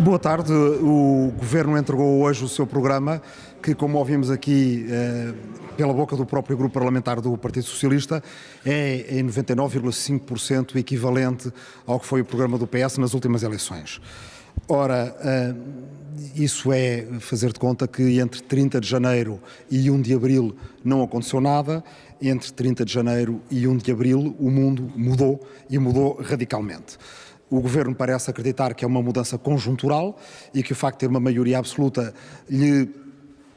Boa tarde. O Governo entregou hoje o seu programa, que, como ouvimos aqui eh, pela boca do próprio grupo parlamentar do Partido Socialista, é em 99,5% equivalente ao que foi o programa do PS nas últimas eleições. Ora, eh, isso é fazer de conta que entre 30 de janeiro e 1 de abril não aconteceu nada, entre 30 de janeiro e 1 de abril o mundo mudou e mudou radicalmente. O Governo parece acreditar que é uma mudança conjuntural e que o facto de ter uma maioria absoluta lhe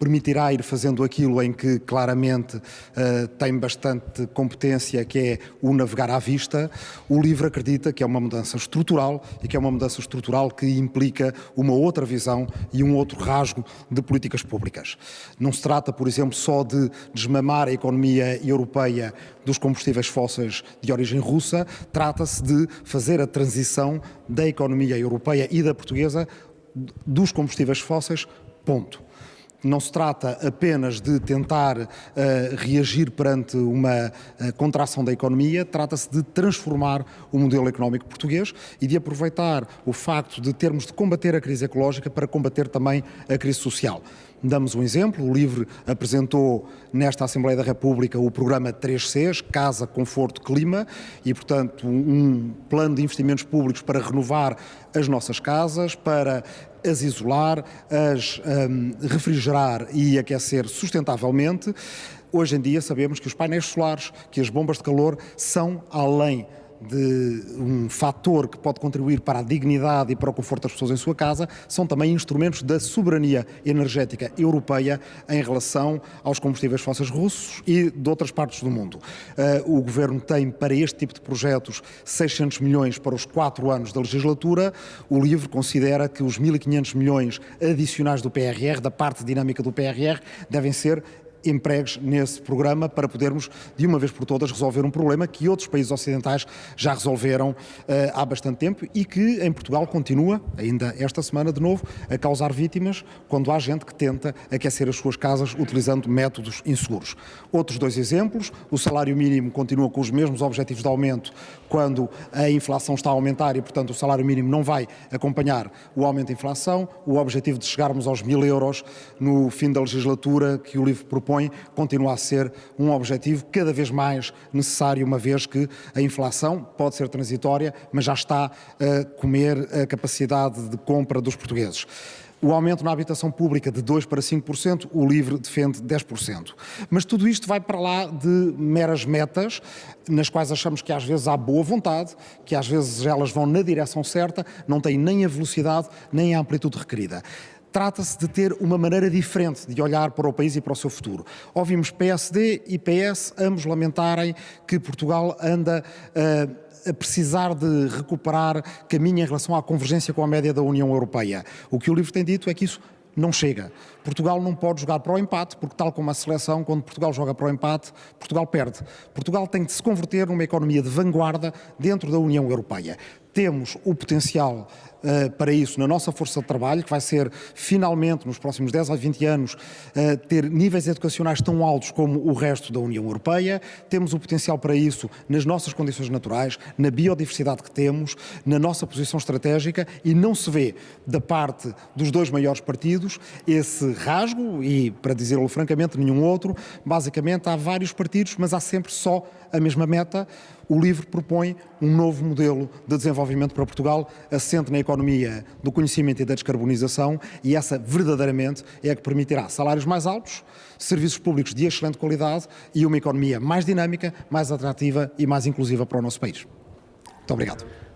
permitirá ir fazendo aquilo em que claramente uh, tem bastante competência, que é o navegar à vista. O livro acredita que é uma mudança estrutural e que é uma mudança estrutural que implica uma outra visão e um outro rasgo de políticas públicas. Não se trata, por exemplo, só de desmamar a economia europeia dos combustíveis fósseis de origem russa, trata-se de fazer a transição da economia europeia e da portuguesa dos combustíveis fósseis, ponto não se trata apenas de tentar uh, reagir perante uma uh, contração da economia, trata-se de transformar o modelo económico português e de aproveitar o facto de termos de combater a crise ecológica para combater também a crise social. Damos um exemplo, o LIVRE apresentou nesta Assembleia da República o programa 3Cs, Casa, Conforto, Clima, e portanto um plano de investimentos públicos para renovar as nossas casas, para as isolar, as um, refrigerar e aquecer sustentavelmente. Hoje em dia sabemos que os painéis solares, que as bombas de calor são além de um fator que pode contribuir para a dignidade e para o conforto das pessoas em sua casa, são também instrumentos da soberania energética europeia em relação aos combustíveis fósseis russos e de outras partes do mundo. Uh, o Governo tem para este tipo de projetos 600 milhões para os quatro anos da legislatura. O LIVRE considera que os 1.500 milhões adicionais do PRR, da parte dinâmica do PRR, devem ser empregues nesse programa para podermos, de uma vez por todas, resolver um problema que outros países ocidentais já resolveram uh, há bastante tempo e que em Portugal continua, ainda esta semana de novo, a causar vítimas quando há gente que tenta aquecer as suas casas utilizando métodos inseguros. Outros dois exemplos, o salário mínimo continua com os mesmos objetivos de aumento quando a inflação está a aumentar e, portanto, o salário mínimo não vai acompanhar o aumento da inflação, o objetivo de chegarmos aos mil euros no fim da legislatura que o livro propõe propõe continua a ser um objetivo cada vez mais necessário, uma vez que a inflação pode ser transitória, mas já está a comer a capacidade de compra dos portugueses. O aumento na habitação pública de 2% para 5%, o LIVRE defende 10%. Mas tudo isto vai para lá de meras metas, nas quais achamos que às vezes há boa vontade, que às vezes elas vão na direção certa, não têm nem a velocidade nem a amplitude requerida trata-se de ter uma maneira diferente de olhar para o país e para o seu futuro. Ouvimos PSD e PS ambos lamentarem que Portugal anda uh, a precisar de recuperar caminho em relação à convergência com a média da União Europeia. O que o livro tem dito é que isso não chega. Portugal não pode jogar para o empate, porque tal como a seleção, quando Portugal joga para o empate, Portugal perde. Portugal tem de se converter numa economia de vanguarda dentro da União Europeia. Temos o potencial uh, para isso na nossa força de trabalho, que vai ser finalmente, nos próximos 10 a 20 anos, uh, ter níveis educacionais tão altos como o resto da União Europeia. Temos o potencial para isso nas nossas condições naturais, na biodiversidade que temos, na nossa posição estratégica e não se vê da parte dos dois maiores partidos esse rasgo e, para dizê-lo francamente, nenhum outro. Basicamente, há vários partidos, mas há sempre só a mesma meta. O LIVRE propõe um novo modelo de desenvolvimento para Portugal, assente na economia do conhecimento e da descarbonização, e essa verdadeiramente é a que permitirá salários mais altos, serviços públicos de excelente qualidade e uma economia mais dinâmica, mais atrativa e mais inclusiva para o nosso país. Muito obrigado.